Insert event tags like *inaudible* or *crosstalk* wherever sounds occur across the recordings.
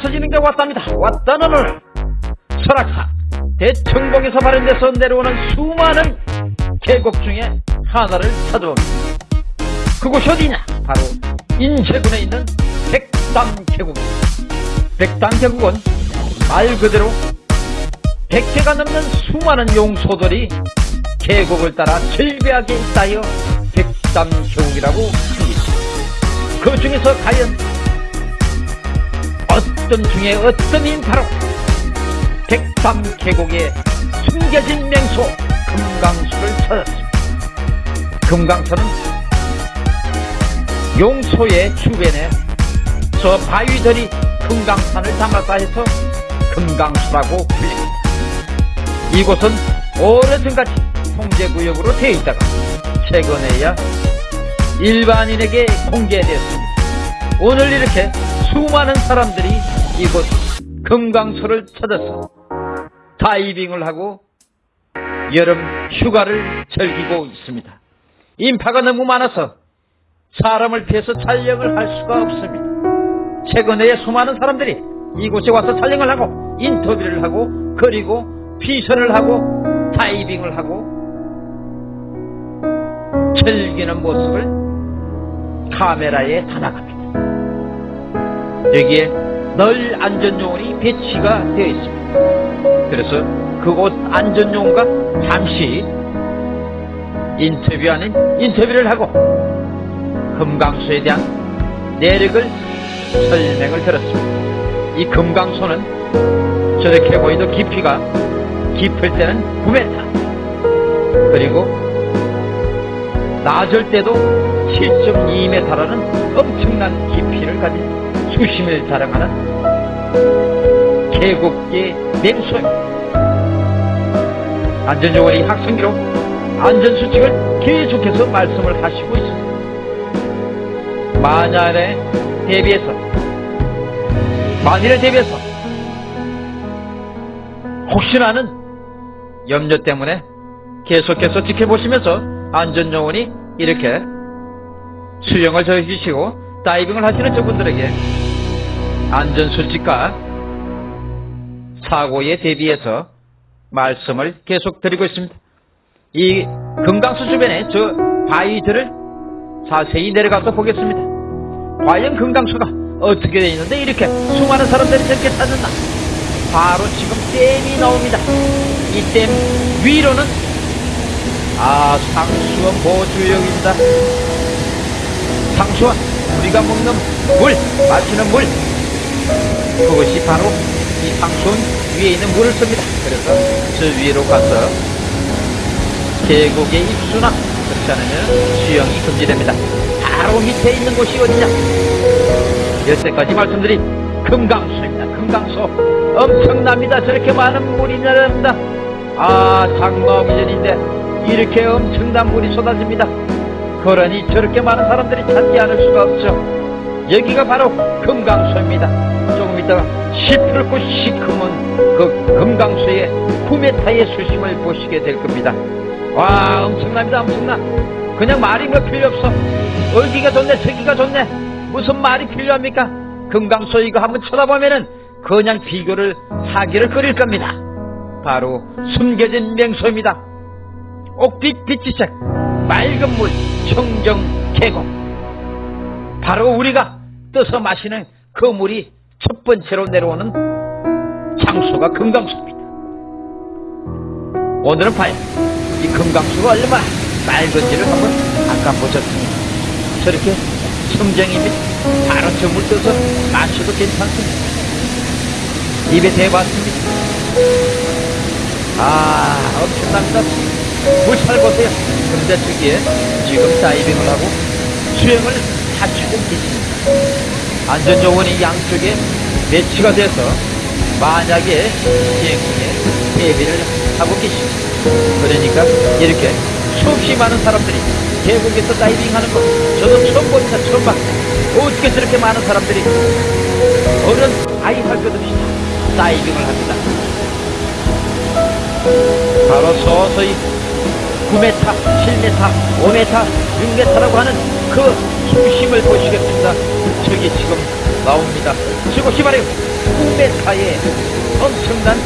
왔어지는 게 왔답니다. 왔다는 오늘 설악산 대청봉에서 발현돼서 내려오는 수많은 계곡 중에 하나를 찾아옵니다. 그곳이 어디냐? 바로 인제군에 있는 백담계곡입니다. 백담계곡은 말 그대로 100개가 넘는 수많은 용소들이 계곡을 따라 절벽하게 있다여 백담계곡이라고 합니다. 그 중에서 과연 어떤 중에 어떤 인 바로 백담 계곡에 숨겨진 명소 금강수를 찾았습니다. 금강수는 용소의 주변에 저 바위들이 금강산을 담았다 해서 금강수라고 불립니다. 이곳은 오래전까지 통제구역으로 되어 있다가 최근에야 일반인에게 공개되었습니다. 오늘 이렇게 수많은 사람들이 이곳 금강소를 찾아서 다이빙을 하고 여름 휴가를 즐기고 있습니다. 인파가 너무 많아서 사람을 피해서 촬영을 할 수가 없습니다. 최근에 수많은 사람들이 이곳에 와서 촬영을 하고 인터뷰를 하고 그리고 피서를 하고 다이빙을 하고 즐기는 모습을 카메라에 담아갑니다. 여기에 널 안전요원이 배치가 되어 있습니다. 그래서 그곳 안전요원과 잠시 인터뷰 아닌 인터뷰를 하고 금강소에 대한 내력을 설명을 들었습니다. 이 금강소는 저렇게 보이도 깊이가 깊을 때는 9m 그리고 낮을 때도 7.2m라는 엄청난 깊이를 가진 수심을 자랑하는 계곡계 맹소입니다. 안전요원이 학생기로 안전수칙을 계속해서 말씀을 하시고 있습니다. 만약에 대비해서 만일에 대비해서 혹시나는 염려 때문에 계속해서 지켜보시면서 안전요원이 이렇게 수영을 저해주시고 다이빙을 하시는 저분들에게 안전수칙과 사고에 대비해서 말씀을 계속 드리고 있습니다. 이 금강수 주변에 저 바위들을 자세히 내려가서 보겠습니다. 과연 금강수가 어떻게 되어 있는데 이렇게 수많은 사람들이 저렇게 찾는다. 바로 지금 댐이 나옵니다. 이 댐 위로는 아 상수원 보조역입니다. 상수원 우리가 먹는 물 마시는 물 그것이 바로 이 상수원 위에 있는 물을 씁니다. 그래서 저 위로 가서 계곡에 입수나 그렇지 않으면 수영이 금지됩니다. 바로 밑에 있는 곳이 어디냐? 여태까지 말씀드린 금강수입니다. 금강수 엄청납니다. 저렇게 많은 물이 내려옵니다. 아 장마 오기 전인데 이렇게 엄청난 물이 쏟아집니다. 그러니 저렇게 많은 사람들이 찾지 않을 수가 없죠. 여기가 바로 금강수입니다. 있다가 시풀고 시커먼 그 금강수의 9m의 수심을 보시게 될 겁니다. 와 엄청납니다 엄청나. 그냥 말이 뭐 필요 없어. 얼기가 좋네 저기가 좋네. 무슨 말이 필요합니까? 금강수 이거 한번 쳐다보면은 그냥 비교를 사기를 끓일 겁니다. 바로 숨겨진 명소입니다. 옥빛 빛이색 맑은 물 청정 계곡. 바로 우리가 떠서 마시는 그 물이 첫 번째로 내려오는 장소가 금강수입니다 오늘은 과연 이 금강수가 얼마나 맑은지를 한번 아까 보셨습니다. 저렇게 청정이 및 바로 저물 떠서 마셔도 괜찮습니다. 입에 대봤습니다. 아 엄청납니다. 물살 보세요. 그런데 저기에 지금 다이빙을 하고 수영을 하시고 계십니다. 안전요원이 양쪽에 배치가 돼서 만약에 수행 중에 대비를 하고 계십니다. 그러니까 이렇게 수없이 많은 사람들이 계곡에서 다이빙하는 거 저도 처음 보니까 처음 봤어요. 어떻게 저렇게 많은 사람들이 어른 아이 할 것 없이 다이빙을 합니다. 바로 서서히 9m, 7m, 5m, 6m라고 하는 그 수심을 보시겠습니다. 저기 지금 나옵니다. 이곳이 바로 9m의 엄청난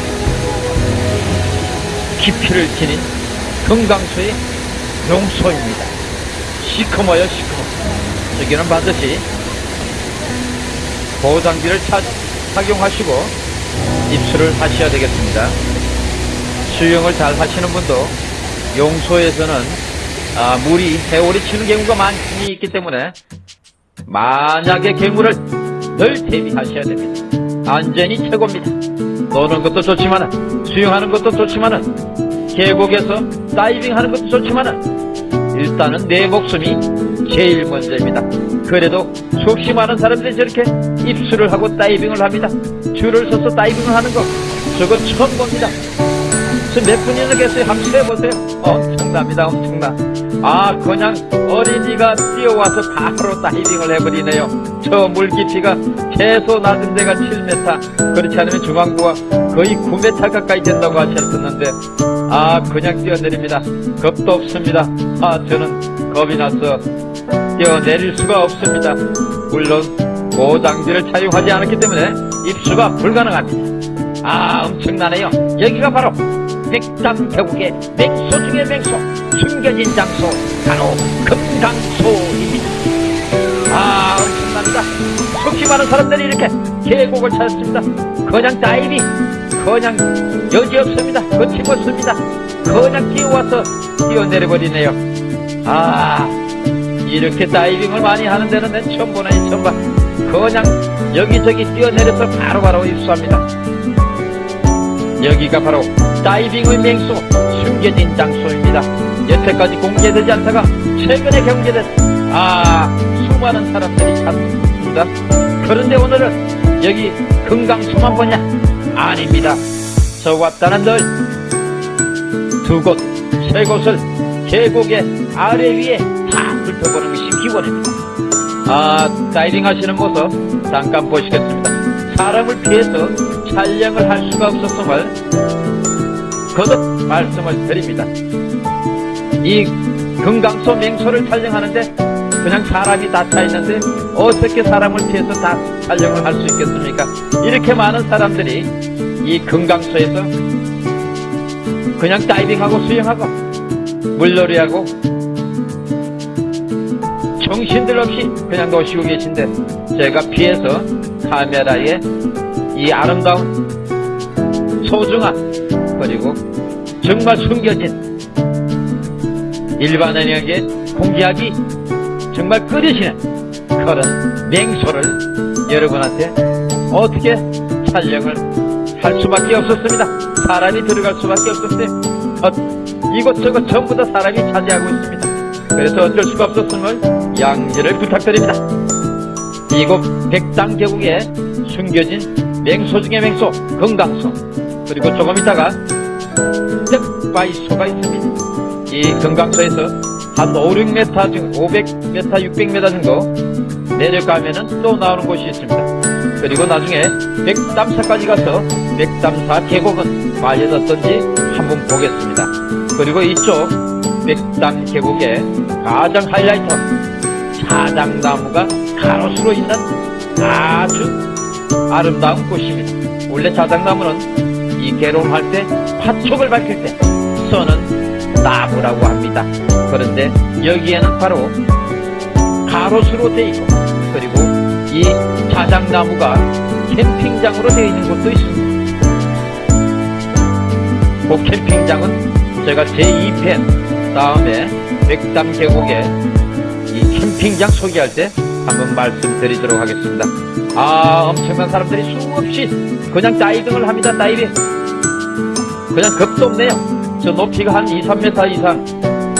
깊이를 지닌 금강소의 용소입니다. 시커머요 시커머. 여기는 반드시 보호장비를 차- 착용하시고 입수를 하셔야 되겠습니다. 수영을 잘 하시는 분도 용소에서는 아, 물이 해오리 치는 경우가 많이 있기 때문에 만약의 경우를 늘 대비하셔야 됩니다. 안전이 최고입니다. 노는 것도 좋지만은 수영하는 것도 좋지만은 계곡에서 다이빙하는 것도 좋지만은 일단은 내 목숨이 제일 먼저입니다. 그래도 수없이 많은 사람들이 저렇게 입수를 하고 다이빙을 합니다. 줄을 서서 다이빙을 하는 거 저거 처음 봅니다. 저몇 분이나 계세요? 한번 세보세요. 엄청납니다, 엄청나. 아, 그냥 어린이가 뛰어와서 바로 다이빙을 해버리네요. 저 물 깊이가 최소 낮은 데가 7m, 그렇지 않으면 중앙부가 거의 9m 가까이 된다고 하셨었는데, 아, 그냥 뛰어내립니다. 겁도 없습니다. 아, 저는 겁이 나서 뛰어내릴 수가 없습니다. 물론, 고장비를 차용하지 않았기 때문에 입수가 불가능합니다. 아, 엄청나네요. 여기가 바로 백담 계곡의 맹소 중의 맹소, 숨겨진 장소, 바로 금강소입니다. 아, 엄청납니다. 속히 많은 사람들이 이렇게 계곡을 찾았습니다. 그냥 다이빙, 그냥 여지없습니다. 거침없습니다. 그냥 뛰어와서 뛰어내려버리네요. 아, 이렇게 다이빙을 많이 하는 데는 내 처음 보네, 처음 봐. 그냥 여기저기 뛰어내려서 바로바로 입수합니다. 여기가 바로 다이빙의 맹소 숨겨진 장소입니다. 여태까지 공개되지 않다가 최근에 경제된 아 수많은 사람들이 찾습니다. 그런데 오늘은 여기 금강소만 보냐? 아닙니다. 저 왔다는 널 두 곳, 세 곳을 계곡의 아래 위에 다 훑어보는 것이 기본입니다. 아, 다이빙 하시는 모습 잠깐 보시겠습니다. 사람을 피해서 촬영을 할 수가 없었음을 거듭 말씀을 드립니다. 이 금강소 맹소를 촬영하는데 그냥 사람이 다 차 있는데 어떻게 사람을 피해서 다 촬영을 할 수 있겠습니까? 이렇게 많은 사람들이 이 금강소에서 그냥 다이빙하고 수영하고 물놀이하고 정신들 없이 그냥 노시고 계신데 제가 피해서 카메라에 이 아름다운 소중한 그리고 정말 숨겨진 일반인에게 공개하기 정말 끓이시는 그런 맹소를 여러분한테 어떻게 촬영을 할 수밖에 없었습니다. 사람이 들어갈 수밖에 없었어요. 어, 이것저것 전부 다 사람이 차지하고 있습니다. 그래서 어쩔 수가 없었음을 양지를 부탁드립니다. 이곳 백당 계곡에 숨겨진 맹소 중의 맹소 금강소 그리고 조금 있다가 뜻바이소가 있습니다. 이 금강소에서 한 5, 6m 중 500m, 600m 정도 내려가면은 또 나오는 곳이 있습니다. 그리고 나중에 백담사까지 가서 백담사 계곡은 말려졌던지 한번 보겠습니다. 그리고 이쪽 백담 계곡의 가장 하이라이터 자작나무가 가로수로 있는 아주 아름다운 곳입니다. 원래 자작나무는 이 개론할 때 파촉을 밝힐 때 써는 나무라고 합니다. 그런데 여기에는 바로 가로수로 되어 있고 그리고 이 자작나무가 캠핑장으로 되어 있는 곳도 있습니다. 그 캠핑장은 제가 제2편 다음에 백담 계곡에 이 캠핑장 소개할 때 한번 말씀드리도록 하겠습니다. 아 엄청난 사람들이 수없이 그냥 다이빙을 합니다. 다이빙 그냥 겁도 없네요. 저 높이가 한 2, 3m 이상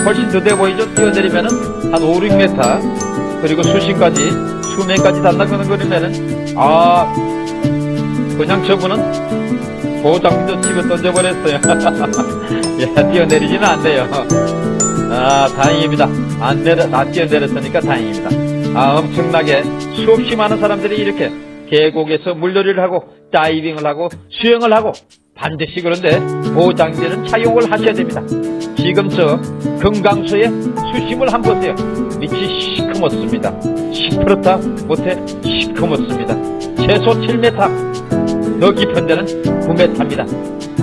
훨씬 더 돼 보이죠? 뛰어내리면 은 한 5, 6m 그리고 수심까지 수면까지 달라가는 거리면은 아 그냥 저분은 보호장비도 치고 던져버렸어요. *laughs* 야, 뛰어내리지는 않네요. 아, 다행입니다. 안 내려, 안 뛰어내렸으니까 다행입니다. 아, 엄청나게 수없이 많은 사람들이 이렇게 계곡에서 물놀이를 하고 다이빙을 하고 수영을 하고 반드시 그런데 보호장비는 차용을 하셔야 됩니다. 지금 저 금강소의 수심을 한번 보세요. 밑이 시커멓습니다. 시퍼렇다 못해 시커멓습니다. 최소 7m, 더 깊은 데는 9m입니다.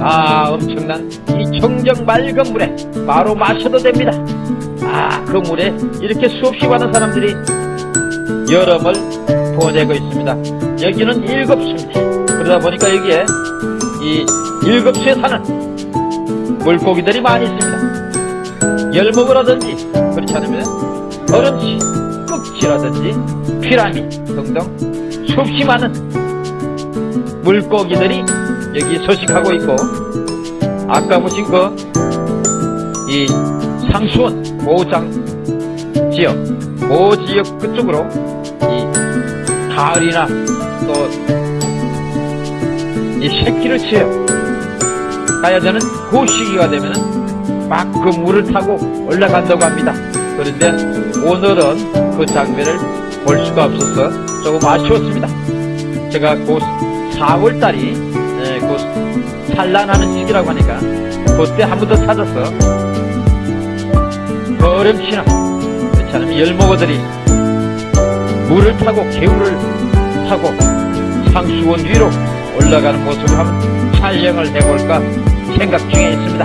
아, 엄청난 이 청정 맑은 물에 바로 마셔도 됩니다. 아, 그 물에 이렇게 수없이 많은 사람들이 여름을 보내고 있습니다. 여기는 일급수입니다. 그러다 보니까 여기에 이 일급수에 사는 물고기들이 많이 있습니다. 열목이라든지 그렇지 않으면 어른치, 꺽지라든지 피라미 등등 수없이 많은 물고기들이 여기 서식하고 있고 아까 보신 그 이 상수원 모장 지역 모 지역 그쪽으로 이 가을이나 또 이 새끼를 가야 되는 그 시기가 되면은 막그 물을 타고 올라간다고 합니다. 그런데 오늘은 그 장면을 볼 수가 없어서 조금 아쉬웠습니다. 제가 그 4월달이 그 산란하는 시기라고 하니까 그때 한 번 더 찾아서 거름치나 그렇지 않으면 열목어들이 물을 타고 개울을 타고 상수원 위로 올라가는 모습을 한번 촬영을 해볼까 생각 중에 있습니다.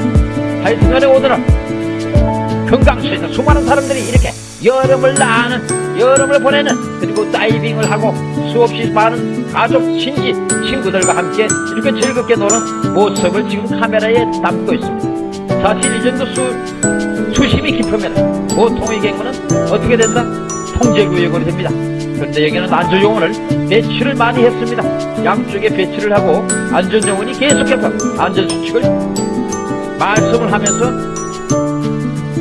하여튼간에 오늘은 금강수에서 수많은 사람들이 이렇게 여름을 나는 여름을 보내는 그리고 다이빙을 하고 수없이 많은 가족, 친지, 친구들과 함께 이렇게 즐겁게 노는 모습을 지금 카메라에 담고 있습니다. 사실 이 정도 수, 수심이 깊으면 보통의 경우는 어떻게 된다? 통제구역으로 됩니다. 그런데 여기는 안전요원을 배치를 많이 했습니다. 양쪽에 배치를 하고 안전요원이 계속해서 안전수칙을 말씀을 하면서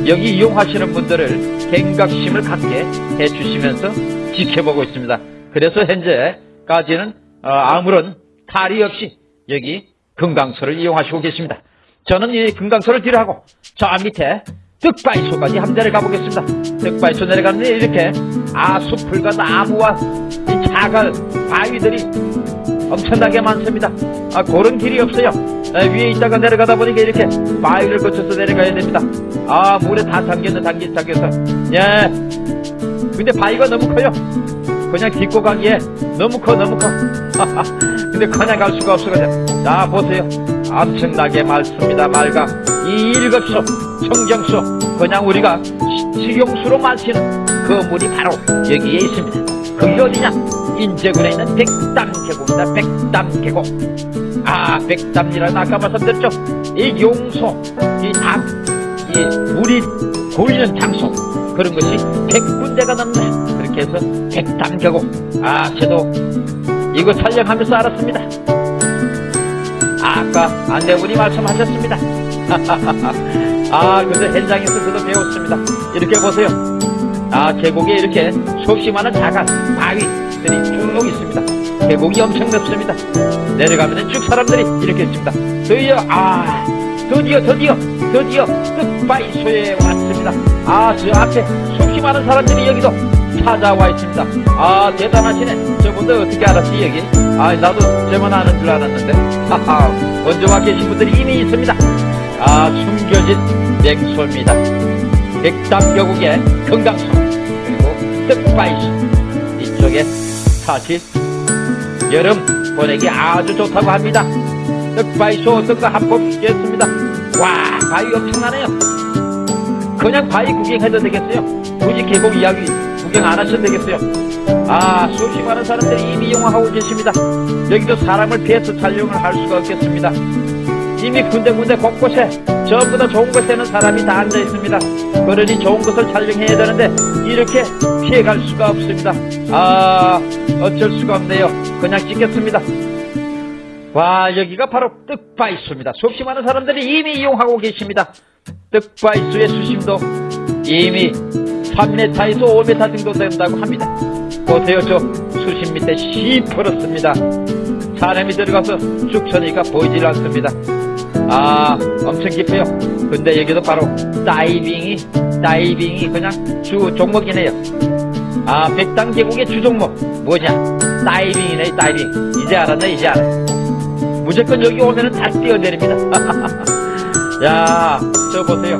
여기 이용하시는 분들을 경각심을 갖게 해주시면서 지켜보고 있습니다. 그래서 현재까지는 어, 아무런 탈이 없이 여기 금강소를 이용하시고 계십니다. 저는 이 금강소를 뒤로 하고 저 밑에 득바이소까지 함대를 가보겠습니다. 득바이소 내려가는데 이렇게 아수풀과 나무와 이 작은 바위들이 엄청나게 많습니다. 아, 그런 길이 없어요. 아, 위에 있다가 내려가다 보니까 이렇게 바위를 거쳐서 내려가야 됩니다. 아, 물에 다 잠겼네, 잠긴, 잠겨서. 예. 근데 바위가 너무 커요. 그냥 딛고 가기에 너무 커, 너무 커. *laughs* 근데 그냥 갈 수가 없어가지고. 자, 보세요. 엄청나게 맑습니다, 맑아. 이 일급수, 청정수, 그냥 우리가 시- 식용수로 마시는 그 물이 바로 여기에 있습니다. 그게 어디냐? 인제군에 있는 백담 계곡입니다. 백담 계곡. 아, 백담이라는 아까 말씀드렸죠? 이 용소, 이 담, 이 물이 고이는 장소 그런 것이 백군데가 넘네. 그렇게 해서 백담 계곡. 아, 저도 이거 촬영하면서 알았습니다. 아까 안내분이 말씀하셨습니다. *laughs* 아, 근데 현장에서 저도 배웠습니다. 이렇게 보세요. 아, 계곡에 이렇게 수없이 많은 작은 바위들이 쭉 있습니다. 계곡이 엄청 넓습니다. 내려가면 쭉 사람들이 이렇게 있습니다. 드디어, 아, 드디어, 드디어, 드디어 끝바위소에 왔습니다. 아, 저 앞에 수없이 많은 사람들이 여기도 찾아와 있습니다. 아, 대단하시네. 저분들 어떻게 알았지, 여기? 아, 나도 저만 아는 줄 알았는데. 하하, 먼저 와 계신 분들이 이미 있습니다. 아, 숨겨진 맹소입니다. 백담교국의 금강소, 그리고 뜻바이소. 이쪽에 사실 여름 보내기 아주 좋다고 합니다. 뜻바이소 어떤 거 한번 주겠습니다. 와, 바위 엄청나네요. 그냥 바위 구경해도 되겠어요. 굳이 계곡 이야기 구경 안 하셔도 되겠어요. 아, 수없이 많은 사람들이 이미 이용하고 계십니다. 여기도 사람을 피해서 촬영을 할 수가 없겠습니다. 이미 군데군데 곳곳에 전부 다 좋은 곳에는 사람이 다 앉아 있습니다. 그러니 좋은 것을 촬영해야 되는데 이렇게 피해갈 수가 없습니다. 아, 어쩔 수가 없네요. 그냥 찍겠습니다. 와, 여기가 바로 뜻바이수입니다. 수없이 많은 사람들이 이미 이용하고 계십니다. 뜻바이수의 수심도 이미 3m에서 5m 정도 된다고 합니다. 보세요, 저 수심 밑에 시퍼렇습니다. 사람이 들어가서 쭉 쳐니까 보이질 않습니다. 아, 엄청 깊어요. 근데 여기도 바로 다이빙이, 다이빙이 그냥 주 종목이네요. 아, 백당 계곡의 주 종목. 뭐냐? 다이빙이네, 다이빙. 이제 알았네, 이제 알아. 무조건 여기 오면은 다 뛰어내립니다. *laughs* 야, 저 보세요.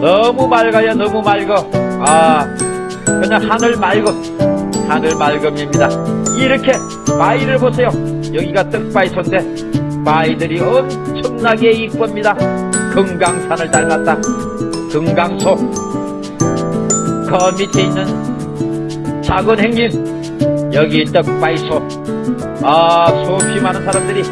너무 맑아요, 너무 맑어. 아, 그냥 하늘 맑어. 하늘 맑음입니다. 이렇게 바위를 보세요. 여기가 떡바위소인데 바위들이 엄청나게 이쁩니다. 금강산을 닮았다. 금강소. 그 밑에 있는 작은 행진. 여기 떡바위소. 아, 수없이 많은 사람들이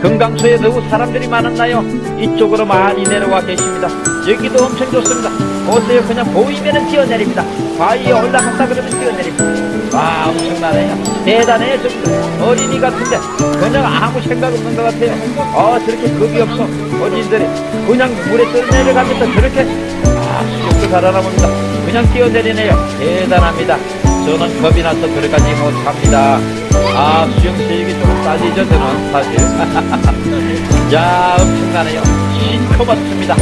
금강소에 너무 사람들이 많았나요? 이쪽으로 많이 내려와 계십니다. 여기도 엄청 좋습니다. 보세요. 그냥 보이면은 뛰어내립니다. 바위에 올라갔다 그러면 뛰어내립니다. 와, 엄청나네요. 대단해요. 좀 어린이 같은데 그냥 아무 생각 없는 것 같아요. 어, 저렇게 겁이 없어. 어린이들이 그냥 물에 떠내려가면서 저렇게 아, 수족도 살아남습니다. 그냥 뛰어내리네요. 대단합니다. 저는 겁이 나서 들어가지 못합니다. 아, 수영 실력이 좀 딸리죠, 저는 사실. *laughs* 야, 엄청나네요. 시커멓습니다.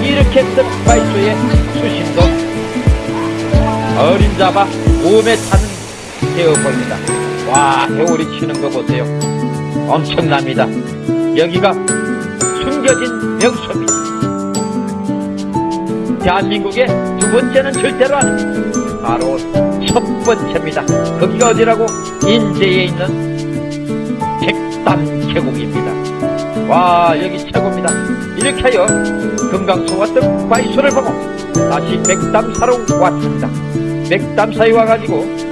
이렇게 뜻바이소의 수심도 어림잡아 5m 타는 보입니다. 와, 해오리 치는 거 보세요. 엄청납니다. 여기가 숨겨진 명소입니다. 대한민국의 두 번째는 절대로 아닙니다. 바로 첫 번째입니다. 거기가 어디라고? 인제에 있는 백담 계곡입니다. 와 여기 최고입니다. 이렇게 하여 금강소와 떡바위소를 보고 다시 백담사로 왔습니다. 백담사에 와가지고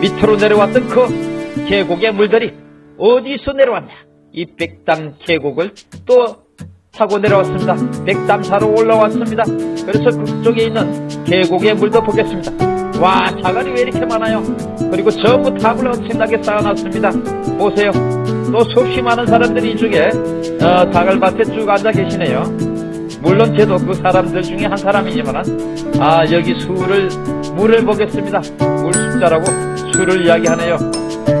밑으로 내려왔던 그 계곡의 물들이 어디서 내려왔냐? 이 백담 계곡을 또 타고 내려왔습니다. 백담사로 올라왔습니다. 그래서 그쪽에 있는 계곡의 물도 보겠습니다. 와, 자갈이 왜 이렇게 많아요? 그리고 전부 탑을 엄청나게 쌓아놨습니다. 보세요. 또 수없이 많은 사람들이 이쪽에 어, 자갈밭에 쭉 앉아 계시네요. 물론 저도 그 사람들 중에 한 사람이지만 아 여기 수를 물을 보겠습니다. 물 숫자라고 수를 이야기하네요.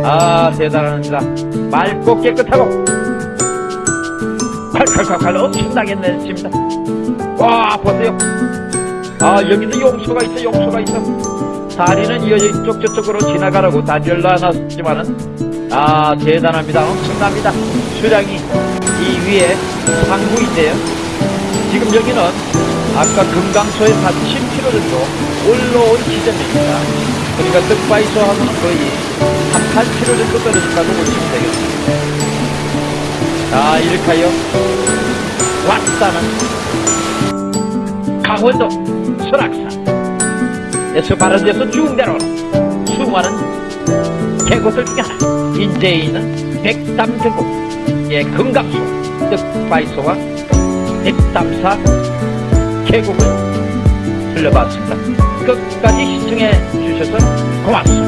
아 대단합니다. 맑고 깨끗하고 칼칼칼칼 엄청나게 내칩니다. 와 보세요. 아 여기도 용소가 있어 용소가 있어. 다리는 이 이쪽 저쪽으로 지나가라고 다리를 놔놨지만은 아 대단합니다. 엄청납니다. 수량이 이 위에 상구인데요. 지금 여기는 아까 금강소에서 한 10km 정도 올라온 지점입니다. 그러니까 뜻바이소하고는 거의 한 8km 정도 떨어진다고 보시면 되겠습니다. 자 이렇게 하여 왔다는 강원도 설악산에서 바른 데서 쭉 내려오는 수많은 계곡들 중에 하나 인제에 있는 백담 계곡. 예 금강소 뜻바이소와 백담사 계곡을 들려봤습니다. 끝까지 시청해 participant, plus.